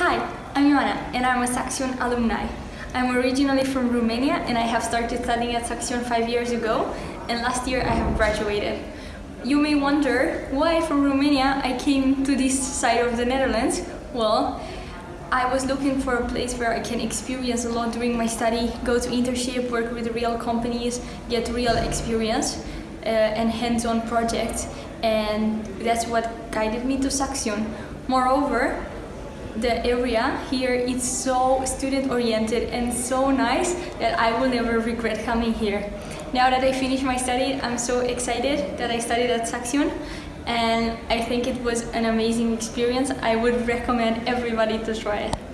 Hi, I'm Ioana and I'm a Saxion alumni. I'm originally from Romania and I have started studying at Saxion five years ago and last year I have graduated. You may wonder why from Romania I came to this side of the Netherlands. Well, I was looking for a place where I can experience a lot during my study, go to internship, work with real companies, get real experience uh, and hands-on projects and that's what guided me to Saxion. Moreover, the area here is so student oriented and so nice that I will never regret coming here. Now that I finished my study, I'm so excited that I studied at Saxion and I think it was an amazing experience. I would recommend everybody to try it.